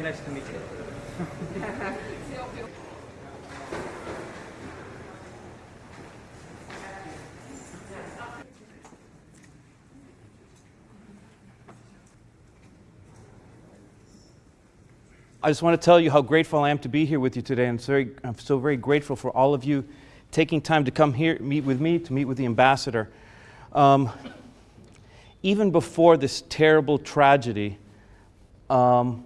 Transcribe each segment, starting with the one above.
very nice to meet you. I just want to tell you how grateful I am to be here with you today. I'm, very, I'm so very grateful for all of you taking time to come here, meet with me, to meet with the ambassador. Um, even before this terrible tragedy, um,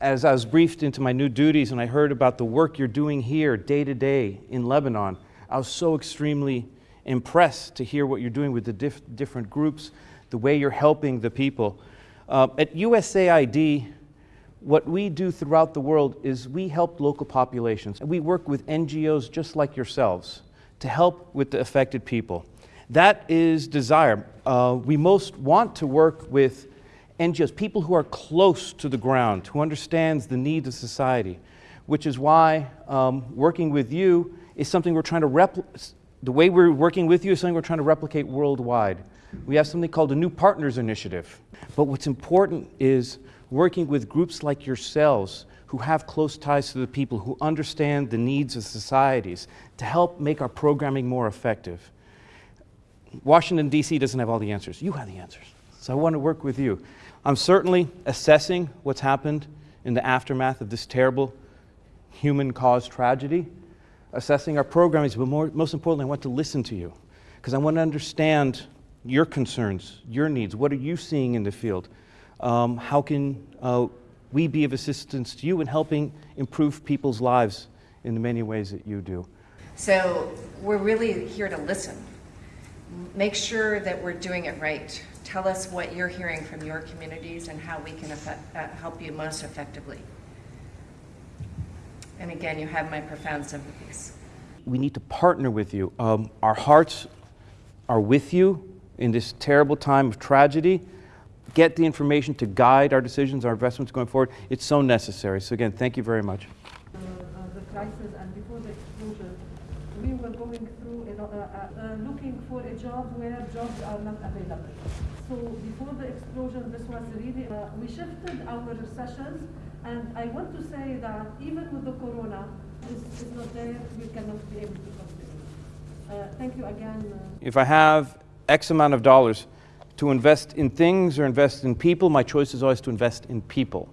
as I was briefed into my new duties and I heard about the work you're doing here day to day in Lebanon, I was so extremely impressed to hear what you're doing with the diff different groups, the way you're helping the people. Uh, at USAID, what we do throughout the world is we help local populations. And we work with NGOs just like yourselves to help with the affected people. That is desire. Uh, we most want to work with NGOs, people who are close to the ground, who understands the needs of society, which is why um, working with you is something we're trying to replicate. The way we're working with you is something we're trying to replicate worldwide. We have something called a New Partners Initiative. But what's important is working with groups like yourselves who have close ties to the people, who understand the needs of societies, to help make our programming more effective. Washington, D.C. doesn't have all the answers. You have the answers. So I want to work with you. I'm certainly assessing what's happened in the aftermath of this terrible human-caused tragedy, assessing our programming, but more, most importantly, I want to listen to you because I want to understand your concerns, your needs. What are you seeing in the field? um, how can uh, we be of assistance to you in helping improve people's lives in the many ways that you do? So we're really here to listen. Make sure that we're doing it right. Tell us what you're hearing from your communities and how we can effect, uh, help you most effectively. And again, you have my profound sympathies. We need to partner with you. Um, our hearts are with you in this terrible time of tragedy get the information to guide our decisions, our investments going forward. It's so necessary. So again, thank you very much. Uh, uh, the crisis and before the explosion, we were going through you know, uh, uh, looking for a job where jobs are not available. So before the explosion, this was really, uh, we shifted our sessions and I want to say that even with the corona, it's, it's not there, we cannot be able to continue. Uh, thank you again. If I have X amount of dollars, to invest in things or invest in people, my choice is always to invest in people.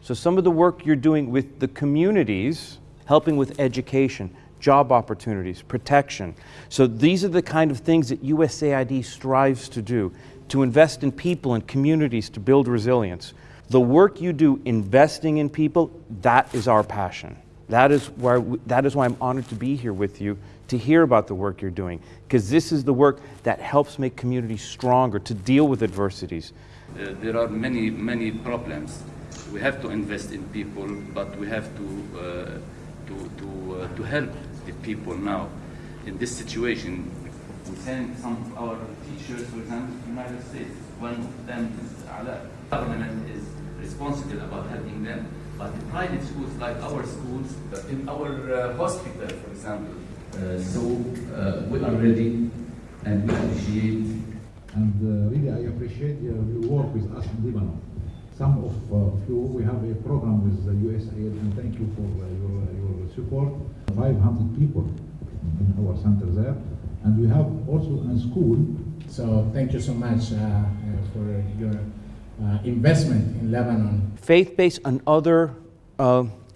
So some of the work you're doing with the communities, helping with education, job opportunities, protection. So these are the kind of things that USAID strives to do, to invest in people and communities to build resilience. The work you do investing in people, that is our passion. That is, why, that is why I'm honored to be here with you to hear about the work you're doing, because this is the work that helps make communities stronger to deal with adversities. Uh, there are many, many problems. We have to invest in people, but we have to, uh, to, to, uh, to help the people now. In this situation, we send some of our teachers, for example, to the United States. One of them is Ala. The government is responsible about helping them. But the private schools, like our schools, in our uh, hospital, for example, uh, so uh, we are ready and we appreciate. And uh, really, I appreciate your work with us in Lebanon. Some of you, we have a program with the USAID, and thank you for your, your support. 500 people in our center there, and we have also a school. So thank you so much uh, uh, for your uh, investment in Lebanon. Faith-based and other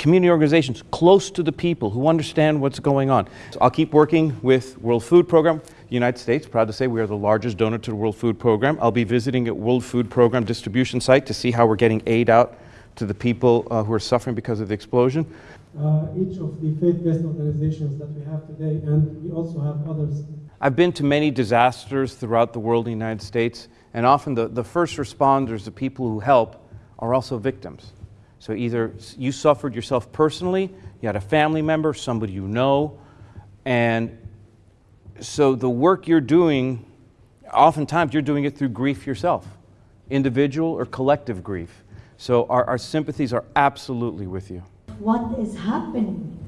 community organizations close to the people who understand what's going on. So I'll keep working with World Food Program. United States, proud to say we are the largest donor to the World Food Program. I'll be visiting at World Food Program distribution site to see how we're getting aid out to the people uh, who are suffering because of the explosion. Uh, each of the faith-based organizations that we have today, and we also have others. I've been to many disasters throughout the world in the United States, and often the, the first responders, the people who help, are also victims. So either you suffered yourself personally, you had a family member, somebody you know, and so the work you're doing, oftentimes you're doing it through grief yourself, individual or collective grief. So our, our sympathies are absolutely with you. What is happening?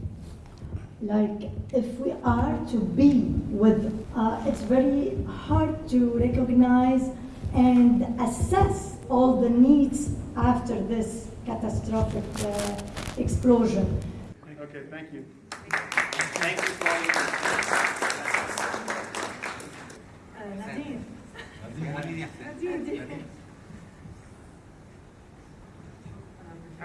Like, if we are to be with, uh, it's very hard to recognize and assess all the needs after this catastrophic uh, explosion. Okay, thank you. Thank you